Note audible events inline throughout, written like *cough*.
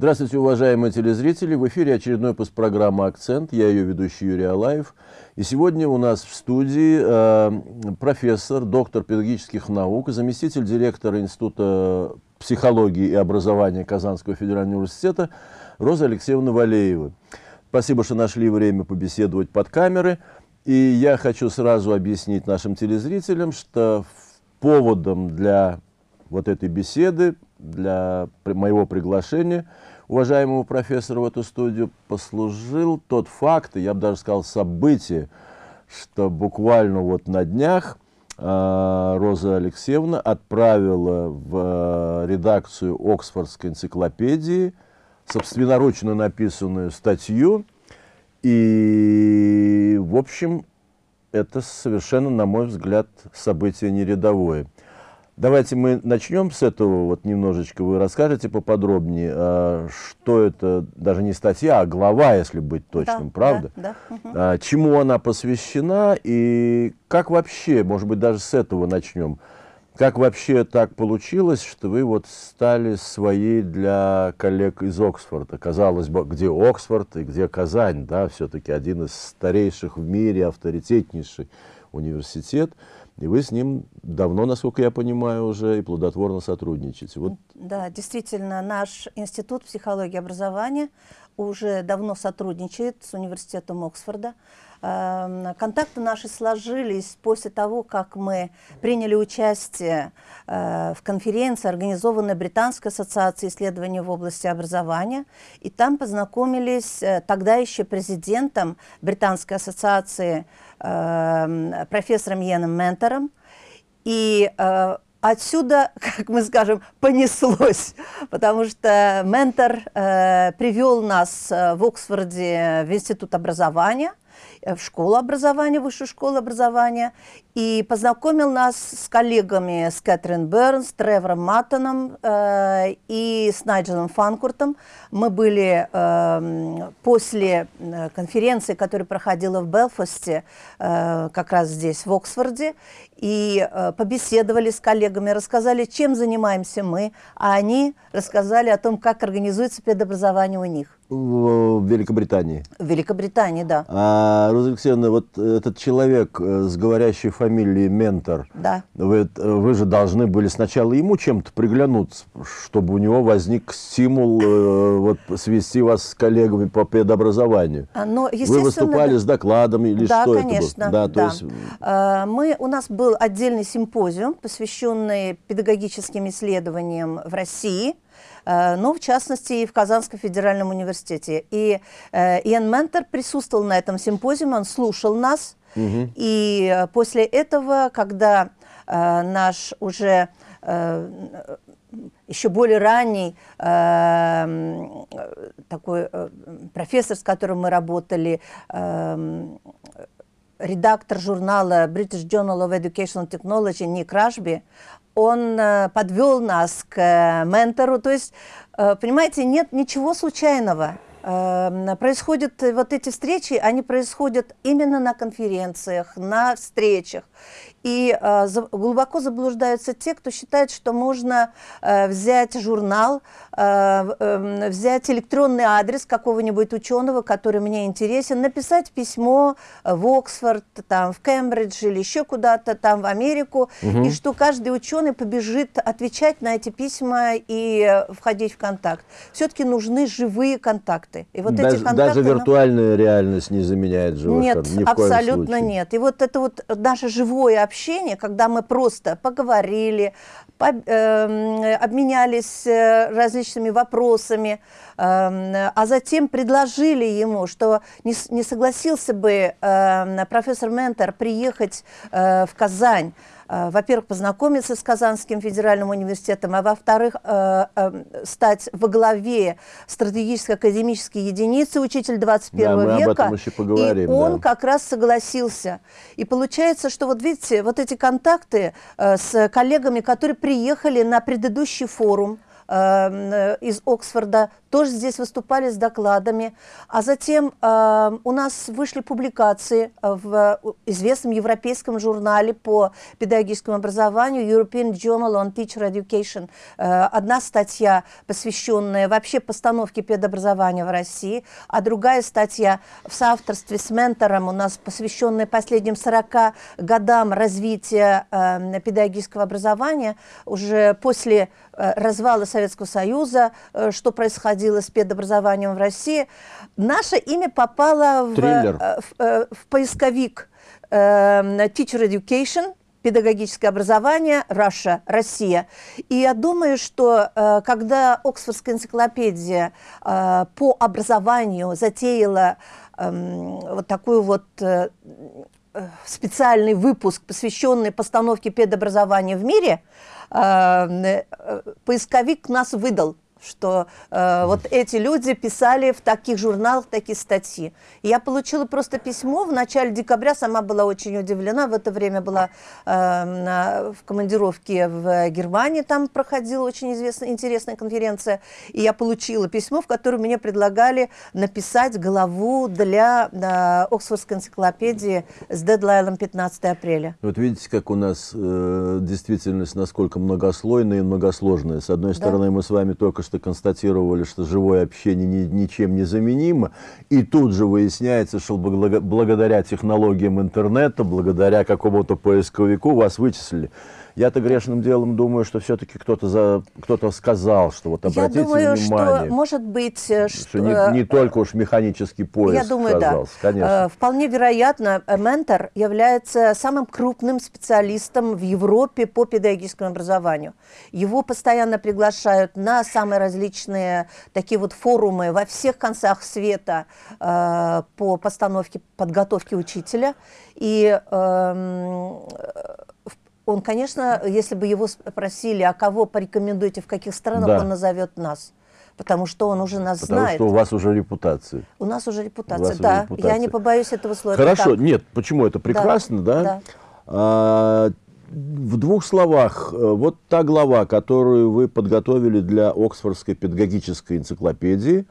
Здравствуйте, уважаемые телезрители! В эфире очередной выпуск программы «Акцент». Я ее ведущий Юрий Алаев. И сегодня у нас в студии э, профессор, доктор педагогических наук, заместитель директора Института психологии и образования Казанского федерального университета Роза Алексеевна Валеева. Спасибо, что нашли время побеседовать под камеры. И я хочу сразу объяснить нашим телезрителям, что поводом для вот этой беседы, для моего приглашения – уважаемого профессора в эту студию послужил тот факт, я бы даже сказал событие, что буквально вот на днях э, Роза Алексеевна отправила в э, редакцию Оксфордской энциклопедии собственноручно написанную статью, и, в общем, это совершенно, на мой взгляд, событие не рядовое. Давайте мы начнем с этого, вот немножечко вы расскажете поподробнее, а, что это, даже не статья, а глава, если быть точным, да, правда? Да, да. Чему она посвящена и как вообще, может быть, даже с этого начнем, как вообще так получилось, что вы вот стали своей для коллег из Оксфорда? Казалось бы, где Оксфорд и где Казань, да, все-таки один из старейших в мире, авторитетнейший университет. И вы с ним давно, насколько я понимаю, уже и плодотворно сотрудничаете. Вот. Да, действительно, наш Институт психологии и образования уже давно сотрудничает с университетом Оксфорда. Эм, контакты наши сложились после того, как мы приняли участие э, в конференции, организованной Британской ассоциацией исследований в области образования. И там познакомились э, тогда еще президентом Британской ассоциации Эм, профессором Йеном Ментором. И э, отсюда, *laughs* как мы скажем, понеслось, потому что ментор э, привел нас э, в Оксфорде в Институт образования, в школу образования, высшую школу образования, и познакомил нас с коллегами, с Кэтрин Бернс, Тревором Маттоном э, и с Найджелом Фанкуртом. Мы были э, после э, конференции, которая проходила в Белфасте, э, как раз здесь, в Оксфорде, и э, побеседовали с коллегами, рассказали, чем занимаемся мы, а они рассказали о том, как организуется педобразование у них в Великобритании. В Великобритании, да. А, Роза Алексеевна, вот этот человек э, с говорящей фамилией Ментор, да. вы, вы же должны были сначала ему чем-то приглянуться, чтобы у него возник стимул э, вот, свести вас с коллегами по педобразованию. А, но, вы выступали с докладом или да, что конечно, это было? Да, конечно. Да. Мы, у нас был отдельный симпозиум, посвященный педагогическим исследованиям в России – Э, но в частности и в Казанском федеральном университете. И э, Иэн Ментор присутствовал на этом симпозиуме, он слушал нас, угу. и э, после этого, когда наш уже еще более ранний такой профессор, с которым мы работали, э, редактор журнала British Journal of Educational Technology Ник Рашби, он э, подвел нас к э, ментору. То есть, э, понимаете, нет ничего случайного. Происходят вот эти встречи, они происходят именно на конференциях, на встречах. И э, за, глубоко заблуждаются те, кто считает, что можно э, взять журнал, э, э, взять электронный адрес какого-нибудь ученого, который мне интересен, написать письмо в Оксфорд, там, в Кембридж или еще куда-то там в Америку, угу. и что каждый ученый побежит отвечать на эти письма и э, входить в контакт. Все-таки нужны живые контакты. И вот даже, эти контакты даже виртуальная нам... реальность не заменяет живых. Нет, ни абсолютно нет. И вот это вот наше живое общение, когда мы просто поговорили, по, э, обменялись различными вопросами, э, а затем предложили ему, что не, не согласился бы э, профессор Ментор приехать э, в Казань, во-первых, познакомиться с Казанским федеральным университетом, а во-вторых, э, э, стать во главе стратегической академической единицы учитель 21 да, века. Об этом еще поговорим, и он да. как раз согласился. И получается, что вот видите, вот эти контакты с коллегами, которые приехали на предыдущий форум, э, из Оксфорда тоже здесь выступали с докладами. А затем э, у нас вышли публикации в известном европейском журнале по педагогическому образованию European Journal on Teacher Education. Э, одна статья, посвященная вообще постановке педобразования в России, а другая статья в соавторстве с ментором у нас посвященная последним 40 годам развития э, педагогического образования уже после э, развала Советского Союза, э, что происходило с педобразованием в России, наше имя попало в, э, в, э, в поисковик э, Teacher Education, педагогическое образование Russia, Россия. И я думаю, что когда Оксфордская энциклопедия по образованию затеяла э, вот такую вот специальный выпуск, посвященный постановке педобразования в мире, поисковик нас выдал что э, вот эти люди писали в таких журналах такие статьи. И я получила просто письмо в начале декабря, сама была очень удивлена, в это время была э, на, в командировке в Германии, там проходила очень известная, интересная конференция, и я получила письмо, в котором мне предлагали написать главу для э, Оксфордской энциклопедии с дедлайном 15 апреля. Вот видите, как у нас э, действительность насколько многослойная и многосложная. С одной стороны, да. мы с вами только что что констатировали, что живое общение ни, ничем не заменимо, и тут же выясняется, что благодаря технологиям интернета, благодаря какому-то поисковику вас вычислили. Я-то грешным делом думаю, что все-таки кто-то за кто-то сказал, что вот обратите Я думаю, внимание. Что, может быть, э, что, что не, не только уж механический поиск. Я думаю, оказался. да. Конечно. Э, вполне вероятно, э, ментор является самым крупным специалистом в Европе по педагогическому образованию. Его постоянно приглашают на самые различные такие вот форумы во всех концах света э, по постановке подготовки учителя. И э, он, конечно, если бы его спросили, а кого порекомендуете, в каких странах, да. он назовет нас. Потому что он уже нас Потому знает. что у вас уже репутация. У нас уже репутация, да. Уже репутация. Я не побоюсь этого слова. Хорошо, нет, почему это прекрасно, да? да? да. А, в двух словах, э, вот та глава, которую вы подготовили для Оксфордской педагогической энциклопедии,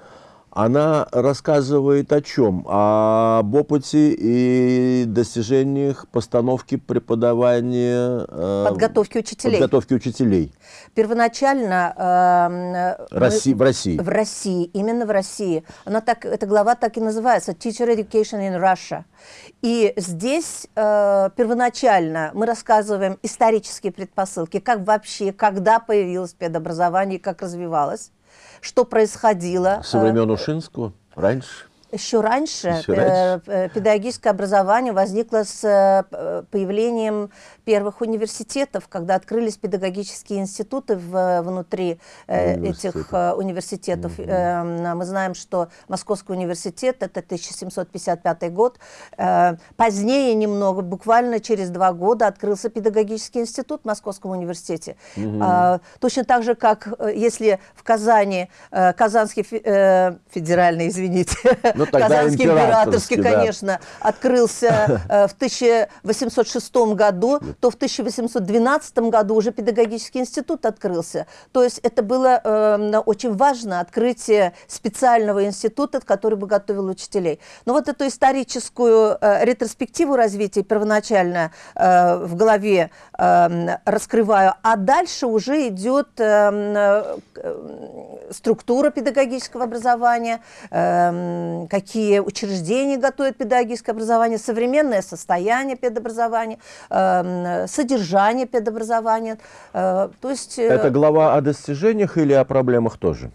она рассказывает о чем? Об опыте и достижениях постановки преподавания... Э, подготовки учителей. Подготовки учителей. Первоначально... Э, России, в России. В России, именно в России. Она так, эта глава так и называется «Teacher Education in Russia». И здесь э, первоначально мы рассказываем исторические предпосылки, как вообще, когда появилось педобразование, как развивалось что происходило. Со времен Ушинского? Раньше? Еще раньше, Еще раньше. Э, педагогическое образование возникло с э, появлением первых университетов, когда открылись педагогические институты в, внутри э, этих университетов. Угу. Мы знаем, что Московский университет, это 1755 год. Позднее немного, буквально через два года, открылся педагогический институт в Московском университете. Угу. Точно так же, как если в Казани, Казанский федеральный, извините, *laughs* ну, Казанский императорский, да. конечно, открылся э, в 1806 году, то в 1812 году уже педагогический институт открылся. То есть это было э, очень важно, открытие специального института, который бы готовил учителей. Но вот эту историческую э, ретроспективу развития первоначально э, в голове э, раскрываю, а дальше уже идет э, э, структура педагогического образования, э, какие учреждения готовят педагогическое образование, современное состояние педобразования, э, содержание педобразования. Э, то есть, э, Это глава о достижениях или о проблемах тоже?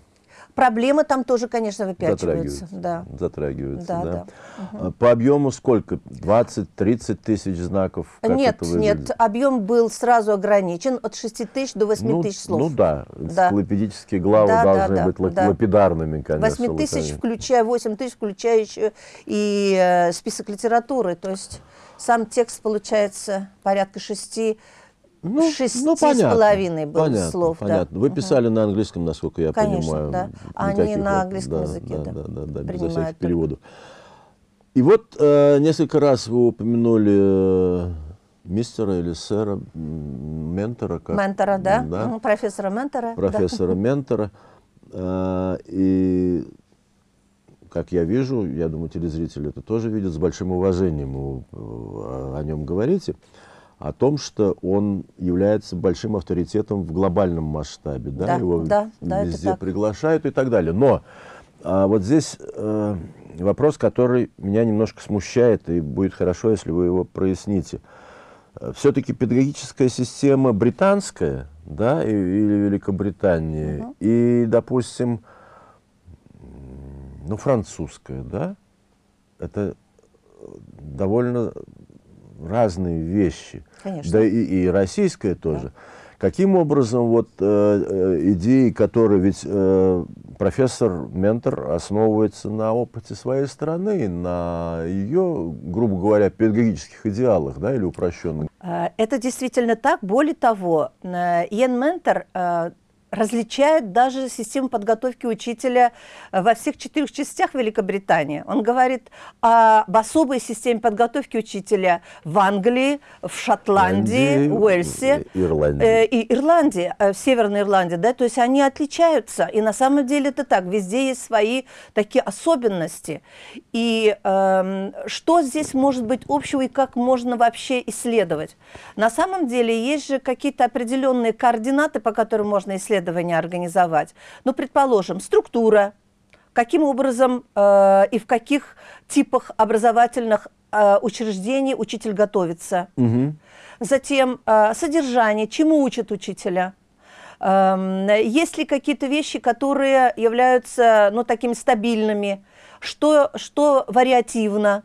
Проблемы там тоже, конечно, выпячиваются. Затрагиваются. Да. Затрагиваются, да. да. да. Угу. По объему сколько? 20-30 тысяч знаков? Как нет, нет, объем был сразу ограничен от 6 тысяч до 8 ну, тысяч слов. Ну да, да. энциклопедические главы да, должны да, быть да, лапидарными, конечно. 8 тысяч, включая 8 тысяч, включая еще и э, список литературы. То есть сам текст получается порядка 6 ну, Шести ну, понятно, с половиной было понятно, слов. Понятно. Да. Вы писали угу. на английском, насколько я Конечно, понимаю. да. Они на английском да, языке, да. Да, да, да, да безо всяких переводов. И вот э, несколько раз вы упомянули э, мистера или сэра, ментора. Как, ментора, да, да. Ну, профессора ментора. Профессора да. ментора. А, и, как я вижу, я думаю, телезрители это тоже видят, с большим уважением вы о нем говорите, о том, что он является большим авторитетом в глобальном масштабе. Да, да Его да, да, везде приглашают и так далее. Но а, вот здесь э, вопрос, который меня немножко смущает, и будет хорошо, если вы его проясните. Все-таки педагогическая система британская, да, или Великобритании, угу. и, допустим, ну, французская, да, это довольно разные вещи. Конечно. Да и, и российская тоже. Да. Каким образом вот э, э, идеи, которые ведь э, профессор Ментор основывается на опыте своей страны, на ее, грубо говоря, педагогических идеалах, да, или упрощенных? Э, это действительно так. Более того, э, Иен Ментор различает даже систему подготовки учителя э, во всех четырех частях Великобритании. Он говорит об особой системе подготовки учителя в Англии, в Шотландии, в Уэльсе Ирландии. Э, и Ирландии, э, в Северной Ирландии. Да? То есть они отличаются. И на самом деле это так. Везде есть свои такие особенности. И э, что здесь может быть общего и как можно вообще исследовать? На самом деле есть же какие-то определенные координаты, по которым можно исследовать исследования организовать. Ну, предположим, структура, каким образом э, и в каких типах образовательных э, учреждений учитель готовится. Угу. Затем э, содержание, чему учат учителя. Э, есть ли какие-то вещи, которые являются ну, такими стабильными, что, что вариативно,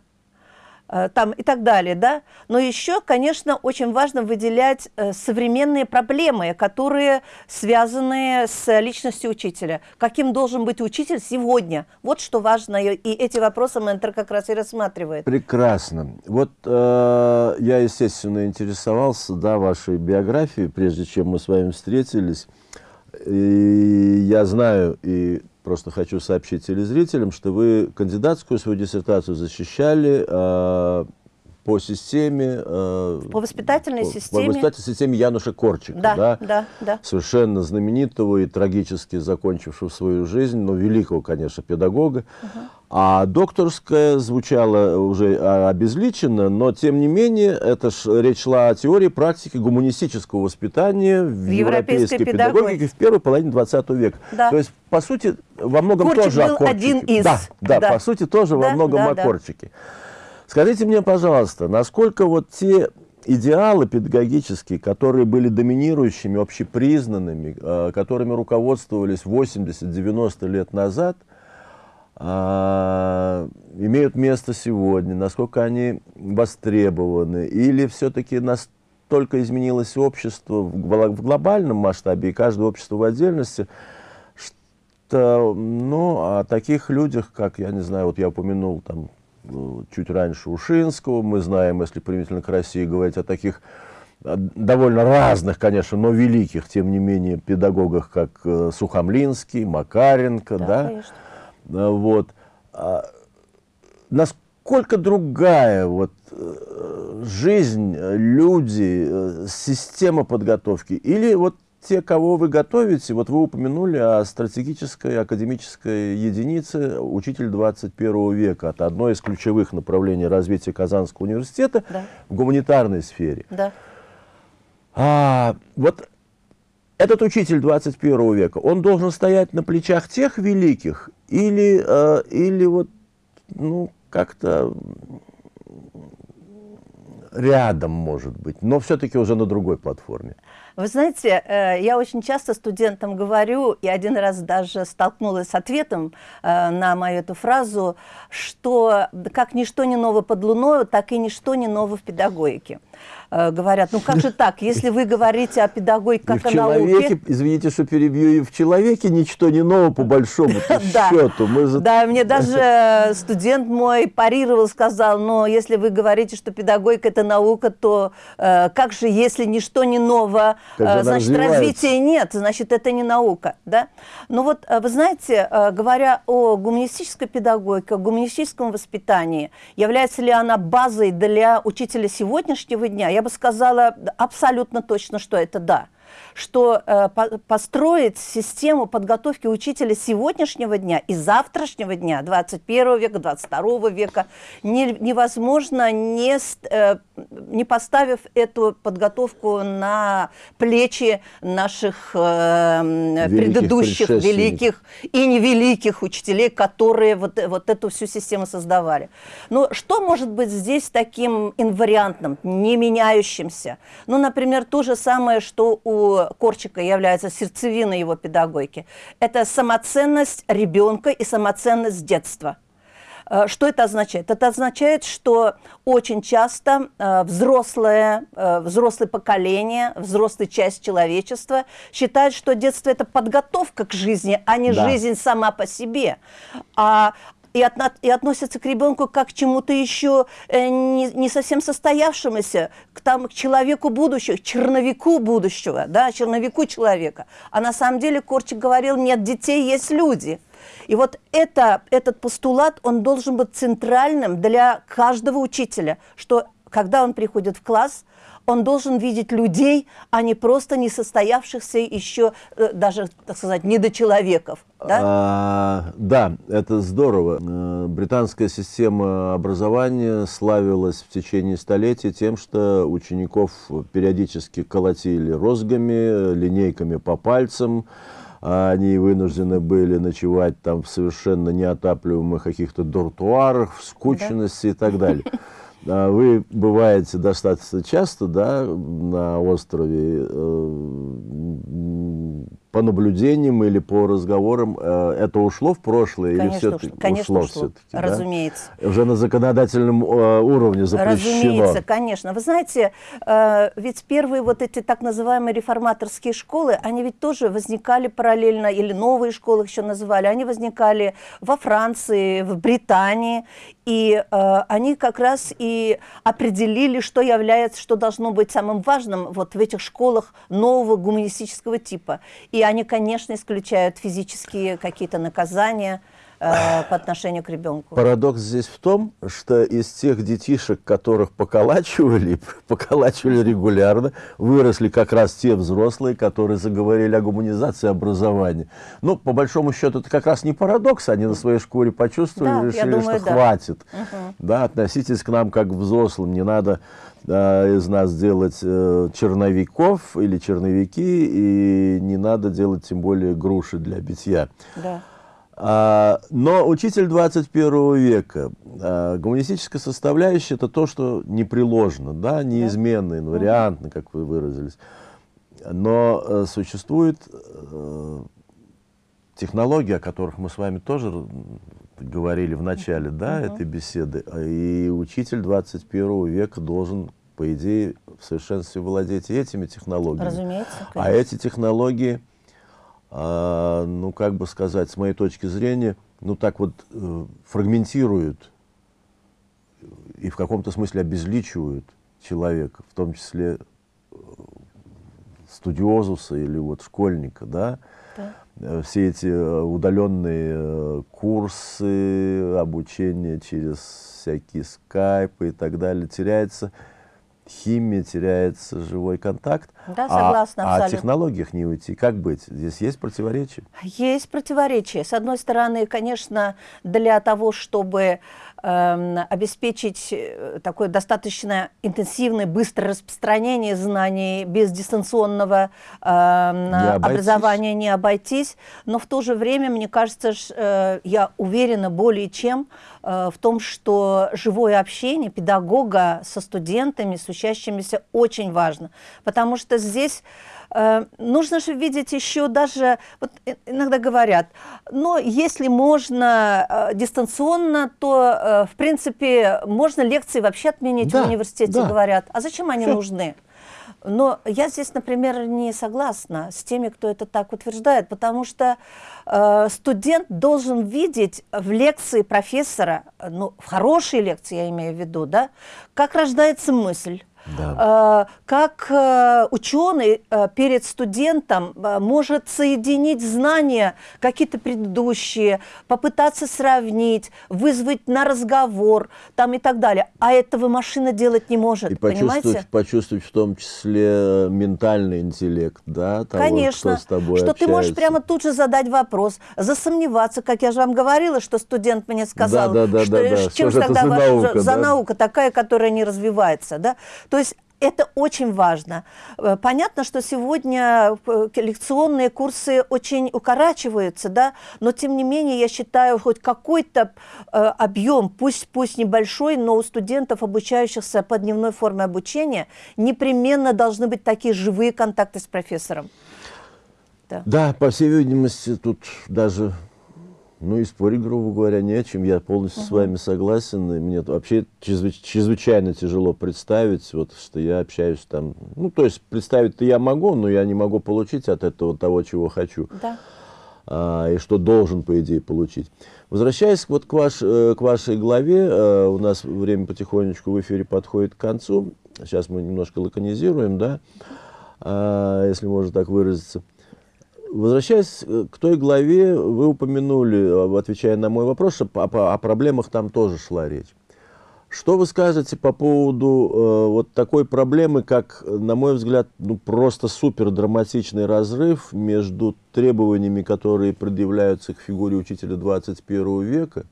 там и так далее, да. Но еще, конечно, очень важно выделять э, современные проблемы, которые связаны с личностью учителя. Каким должен быть учитель сегодня? Вот что важно, и эти вопросы ментор как раз и рассматривает. Прекрасно. Вот э, я, естественно, интересовался, да, вашей биографией, прежде чем мы с вами встретились. И я знаю, и просто хочу сообщить телезрителям, что вы кандидатскую свою диссертацию защищали э, по системе... Э, по воспитательной по, системе. По воспитательной системе Януша Корчика. Да, да, да, да. Совершенно знаменитого и трагически закончившего свою жизнь, но великого, конечно, педагога. Угу. А докторская звучала уже обезличенно, но тем не менее, это ж, речь шла о теории практики гуманистического воспитания в, в европейской, европейской педагогике в первой половине 20 века. Да. То есть, по сути, во многом Корчик тоже был о Корчике. один из. Да, да, да, по сути, тоже да, во многом да, о да. Скажите мне, пожалуйста, насколько вот те идеалы педагогические, которые были доминирующими, общепризнанными, э, которыми руководствовались 80-90 лет назад – а, имеют место сегодня, насколько они востребованы, или все-таки настолько изменилось общество в глобальном масштабе и каждое общество в отдельности, что ну, о таких людях, как, я не знаю, вот я упомянул там чуть раньше Ушинского, мы знаем, если применительно к России говорить о таких довольно разных, конечно, но великих, тем не менее, педагогах, как э, Сухомлинский, Макаренко, да, да? Конечно а, вот. А, насколько другая вот э, жизнь, люди, э, система подготовки? Или вот те, кого вы готовите, вот вы упомянули о стратегической академической единице «Учитель 21 века». Это одно из ключевых направлений развития Казанского университета да. в гуманитарной сфере. Да. А, вот этот учитель 21 века, он должен стоять на плечах тех великих или, э, или вот, ну, как-то рядом, может быть, но все-таки уже на другой платформе. Вы знаете, э, я очень часто студентам говорю, и один раз даже столкнулась с ответом э, на мою эту фразу, что как ничто не ново под луною, так и ничто не ново в педагогике. Э, говорят, ну как же так, если вы говорите о педагогике как о науке... Извините, что перебью, и в человеке ничто не ново по большому *laughs* счету. Да, мне даже студент мой парировал, сказал, но если вы говорите, что педагогика это наука, то э, как же, если ничто не ново, э, значит, развития нет, значит, это не наука. Да? Ну вот, э, вы знаете, э, говоря о гуманистической педагогике, о гуманистическом воспитании, является ли она базой для учителя сегодняшнего дня, я бы сказала абсолютно точно, что это да что э, по построить систему подготовки учителя сегодняшнего дня и завтрашнего дня, 21 века, 22 века, не, невозможно, не, э, не поставив эту подготовку на плечи наших э, предыдущих великих и невеликих учителей, которые вот, вот эту всю систему создавали. Но что может быть здесь таким инвариантным, не меняющимся? Ну, например, то же самое, что у Корчика является сердцевиной его педагогики. Это самоценность ребенка и самоценность детства. Э, что это означает? Это означает, что очень часто э, взрослое, э, взрослое поколение, взрослая часть человечества считает, что детство – это подготовка к жизни, а не да. жизнь сама по себе. А и, от, и относятся к ребенку как к чему-то еще э, не, не совсем состоявшемуся, к, там, к человеку будущего, к черновику будущего, да, черновику человека. А на самом деле Корчик говорил, нет детей, есть люди. И вот это, этот постулат, он должен быть центральным для каждого учителя, что когда он приходит в класс, он должен видеть людей, а не просто несостоявшихся еще, э, даже, так сказать, недочеловеков. Да? А, да, это здорово. Э, британская система образования славилась в течение столетий тем, что учеников периодически колотили розгами, линейками по пальцам, они вынуждены были ночевать там в совершенно неотапливаемых каких-то дуртуарах, в скучности да? и так далее. *laughs* А вы бываете достаточно часто да, на острове. По наблюдениям или по разговорам э, это ушло в прошлое конечно, или все-таки конечно, ушло, ушло все-таки? Разумеется. Да? Уже на законодательном э, уровне запрещено. Разумеется, конечно. Вы знаете, э, ведь первые вот эти так называемые реформаторские школы, они ведь тоже возникали параллельно, или новые школы еще называли, они возникали во Франции, в Британии, и они как раз и определили, что является, что должно быть самым важным вот в этих школах нового гуманистического типа. И и они, конечно, исключают физические какие-то наказания э, по отношению к ребенку. Парадокс здесь в том, что из тех детишек, которых поколачивали, *laughs* поколачивали регулярно, выросли как раз те взрослые, которые заговорили о гуманизации образования. Ну, по большому счету, это как раз не парадокс, они на своей шкуре почувствовали, да, решили, думаю, что да. хватит. Угу. Да, относитесь к нам как к взрослым, не надо из нас делать э, черновиков или черновики, и не надо делать тем более груши для битья. Да. А, но учитель 21 века, а, гуманистическая составляющая, это то, что непреложно, да, неизменно, инвариантно, как вы выразились. Но а, существует а, технологии, о которых мы с вами тоже говорили в начале да, угу. этой беседы, и учитель 21 века должен, по идее, в совершенстве владеть этими технологиями. Разумеется. Конечно. А эти технологии, а, ну, как бы сказать, с моей точки зрения, ну, так вот э, фрагментируют и в каком-то смысле обезличивают человека, в том числе э, студиозуса или вот школьника, да, да. Э, все эти э, удаленные э, курсы, обучение через всякие скайпы и так далее, теряется химия, теряется живой контакт. Да, согласна, а, а о технологиях не уйти. Как быть? Здесь есть противоречия? Есть противоречия. С одной стороны, конечно, для того, чтобы обеспечить такое достаточно интенсивное, быстрое распространение знаний без дистанционного э, не образования не обойтись. Но в то же время, мне кажется, э, я уверена более чем э, в том, что живое общение педагога со студентами, с учащимися очень важно. Потому что здесь э, нужно же видеть еще даже, вот иногда говорят, но если можно э, дистанционно, то, э, в принципе, можно лекции вообще отменить да, в университете, да. говорят. А зачем они Все. нужны? Но я здесь, например, не согласна с теми, кто это так утверждает, потому что э, студент должен видеть в лекции профессора, ну, в хорошей лекции я имею в виду, да, как рождается мысль, Да. Э, как э, ученый э, перед студентом может соединить знания какие-то предыдущие, попытаться сравнить, вызвать на разговор там и так далее. А этого машина делать не может, и почувствовать, понимаете? почувствовать в том числе ментальный интеллект, да, того, Конечно, кто с тобой что общается. ты можешь прямо тут же задать вопрос, засомневаться, как я же вам говорила, что студент мне сказал, да, да, что да, да. чем Что же тогда за ваша наука, за да? наука такая, которая не развивается, да? То есть это очень важно. Э, Понятно, что сегодня э, лекционные курсы очень укорачиваются, да, но тем не менее я считаю хоть какой-то э, объем, пусть, пусть небольшой, но у студентов, обучающихся по дневной форме обучения, непременно должны быть такие живые контакты с профессором. Да. Да, по всей видимости, тут даже, ну и спорить, грубо говоря, не о чем. Я полностью с вами согласен. И мне вообще чрезвыч- чрезвычайно тяжело представить, вот, что я общаюсь там. Ну, то есть представить-то я могу, но я не могу получить от этого того, чего хочу. Да. а, и что должен, по идее, получить. Возвращаясь вот к, ваш, э, к вашей главе, э, у нас время потихонечку в эфире подходит к концу. Сейчас мы немножко лаконизируем, да, а, если можно так выразиться. Возвращаясь э, к той главе, вы упомянули, э, отвечая на мой вопрос, что о, о проблемах там тоже шла речь. Что вы скажете по поводу э, вот такой проблемы, как, на мой взгляд, ну, просто супер драматичный разрыв между требованиями, которые предъявляются к фигуре учителя 21 века,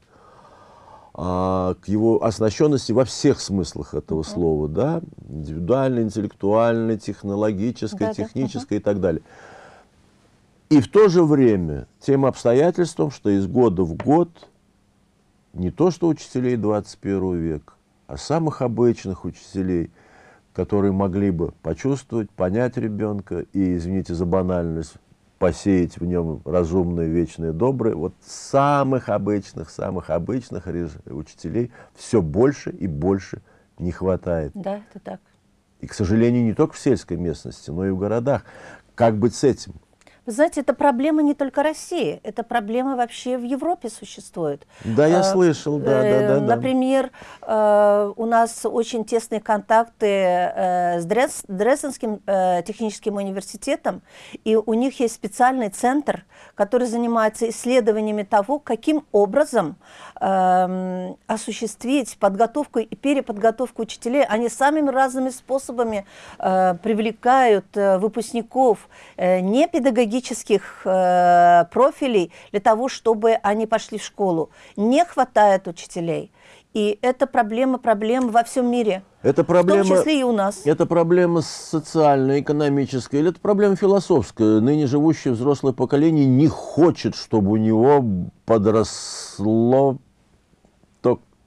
а, к его оснащенности во всех смыслах этого слова, да, индивидуальной, интеллектуальной, технологической, Да-да, технической и так далее. И в то же время тем обстоятельством, что из года в год не то что учителей 21 века, а самых обычных учителей, которые могли бы почувствовать, понять ребенка и, извините за банальность, посеять в нем разумное, вечное, доброе, вот самых обычных, самых обычных учителей все больше и больше не хватает. Да, это так. И, к сожалению, не только в сельской местности, но и в городах. Как быть с этим? Вы знаете, это проблема не только России, это проблема вообще в Европе существует. Да, я Э, слышал, да, да, да, да. Например, э, у нас очень тесные контакты э, с Дрез- Дрезденским э, техническим университетом, и у них есть специальный центр, который занимается исследованиями того, каким образом эм, осуществить подготовку и переподготовку учителей. Они самыми разными способами э, привлекают э, выпускников э, не педагогических э, профилей для того, чтобы они пошли в школу. Не хватает учителей. И это проблема проблем во всем мире. Это проблема, В том числе и у нас. это проблема социальная, экономическая, или это проблема философская? Ныне живущее взрослое поколение не хочет, чтобы у него подросло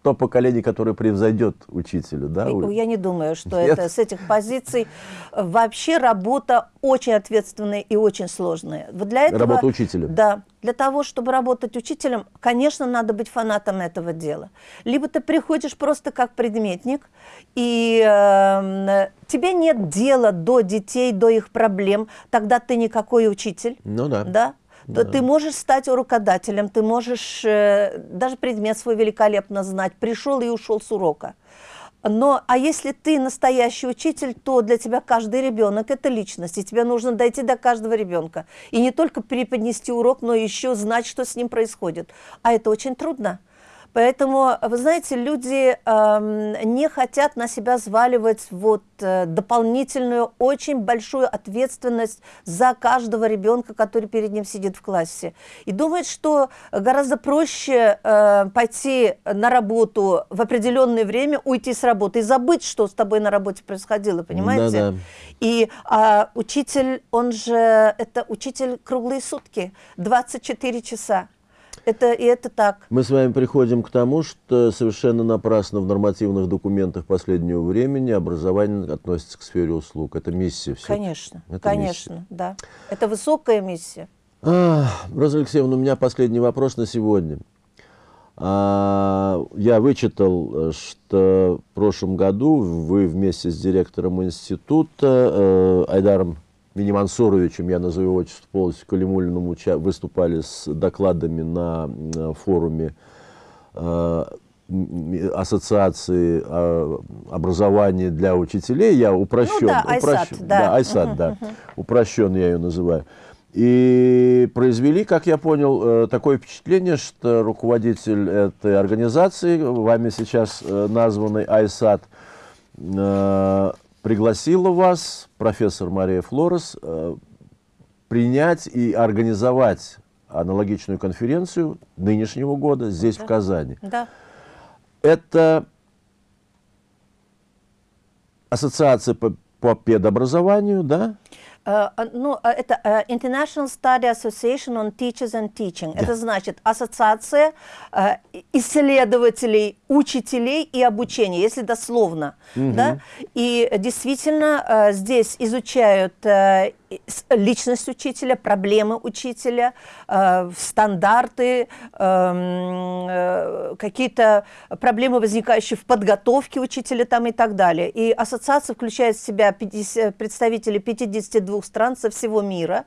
то, поколение, которое превзойдет учителя. Да? Я не думаю, что Нет? это с этих позиций вообще работа очень ответственная и очень сложная. Вот для этого, Работа учителя. Да. Для того, чтобы работать учителем, конечно, надо быть фанатом этого дела. Либо ты приходишь просто как предметник, и э, тебе нет дела до детей, до их проблем, тогда ты никакой учитель. Ну да. Да? То ты можешь стать урокодателем, ты можешь э, даже предмет свой великолепно знать, пришел и ушел с урока. Но, а если ты настоящий учитель, то для тебя каждый ребенок – это личность, и тебе нужно дойти до каждого ребенка. И не только преподнести урок, но еще знать, что с ним происходит. А это очень трудно. Поэтому, вы знаете, люди эм, не хотят на себя взваливать вот, э, дополнительную, очень большую ответственность за каждого ребенка, который перед ним сидит в классе. И думают, что гораздо проще э, пойти на работу в определенное время, уйти с работы и забыть, что с тобой на работе происходило, понимаете? Да-да. И а, учитель, он же, это учитель круглые сутки, 24 часа. Это, и это так. Мы с вами приходим к тому, что совершенно напрасно в нормативных документах последнего времени образование относится к сфере услуг. Это миссия все. Конечно, Это конечно, да. Это высокая миссия. А, Роза Алексеевна, у меня последний вопрос на сегодня. А, я вычитал, что в прошлом году вы вместе с директором института э, Айдаром Минимансуровичем, я назову его отчество полностью, Калимулиным, выступали с докладами на, на форуме э, ассоциации а, образования для учителей, я упрощен, ну, да, упрощен, Айсат, да, да, Айсат, да, упрощен я ее называю. И произвели, как я понял, э, такое впечатление, что руководитель этой организации, вами сейчас э, названный э, пригласила вас, профессор Мария Флорес, принять и организовать аналогичную конференцию нынешнего года здесь, да. в Казани. Да. Это ассоциация по, по педобразованию, да? Uh, ну, это uh, International Study Association on Teachers and Teaching. Да. Это значит ассоциация исследователей, учителей и обучения, если дословно. Угу. Да? И действительно здесь изучают личность учителя, проблемы учителя, э, стандарты, эм, э, какие-то проблемы, возникающие в подготовке учителя там и так далее. И ассоциация включает в себя 50, представителей 52 стран со всего мира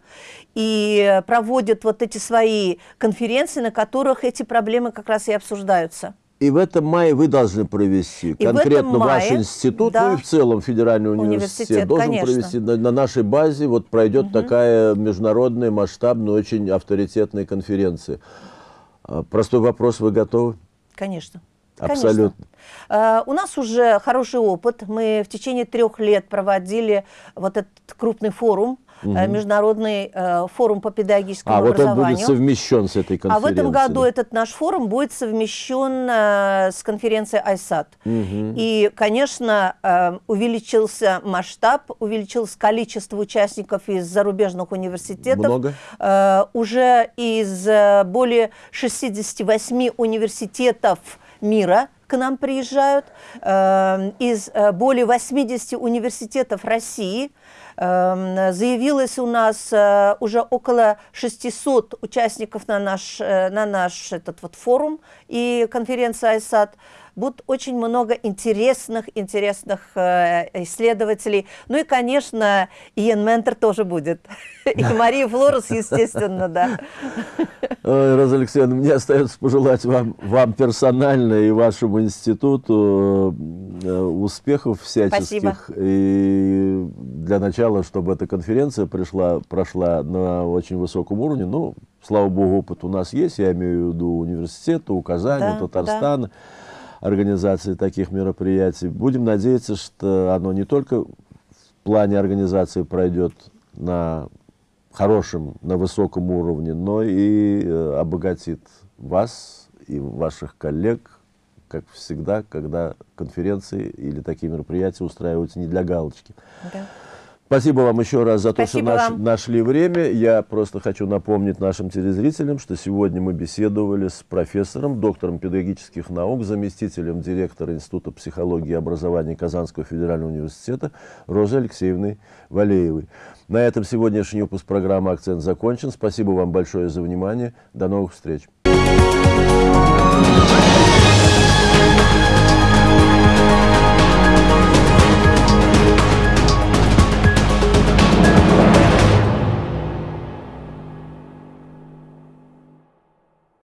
и проводит вот эти свои конференции, на которых эти проблемы как раз и обсуждаются. И в этом мае вы должны провести, и конкретно мае, ваш институт, да, ну и в целом Федеральный университет, университет должен конечно. провести на, на нашей базе, вот пройдет угу. такая международная, масштабная, очень авторитетная конференция. А, простой вопрос, вы готовы? Конечно. Абсолютно. Uh, у нас уже хороший опыт. Мы в течение трех лет проводили вот этот крупный форум угу. Международный э, форум по педагогическому а, образованию. А вот он будет совмещен с этой конференцией. А в этом году этот наш форум будет совмещен э, с конференцией ISAT. Угу. И, конечно, увеличился масштаб, увеличилось количество участников из зарубежных университетов. Много? Уже из более 68 университетов мира к нам приезжают, э, из э, более 80 университетов России – Эм, заявилось у нас э, уже около 600 участников на наш, э, на наш этот вот форум и конференция ISAT будет очень много интересных, интересных э, исследователей. Ну и, конечно, Иен Ментор тоже будет. *laughs* И Мария Флорес, естественно, да. Роза Алексеевна, мне остается пожелать вам, вам персонально и вашему институту э, успехов всяческих. Спасибо. И для начала, чтобы эта конференция пришла, прошла на очень высоком уровне. Ну, слава богу, опыт у нас есть, я имею в виду университета, у Казани, да, Татарстана. Да организации таких мероприятий. Будем надеяться, что оно не только в плане организации пройдет на хорошем, на высоком уровне, но и э, обогатит вас и ваших коллег, как всегда, когда конференции или такие мероприятия устраиваются не для галочки. Да. Спасибо вам еще раз за то, Спасибо что наш, нашли время. Я просто хочу напомнить нашим телезрителям, что сегодня мы беседовали с профессором, доктором педагогических наук, заместителем директора Института психологии и образования Казанского федерального университета Розой Алексеевной Валеевой. На этом сегодняшний выпуск программы «Акцент» закончен. Спасибо вам большое за внимание. До новых встреч.